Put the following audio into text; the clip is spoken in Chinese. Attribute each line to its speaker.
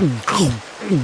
Speaker 1: 悟空，悟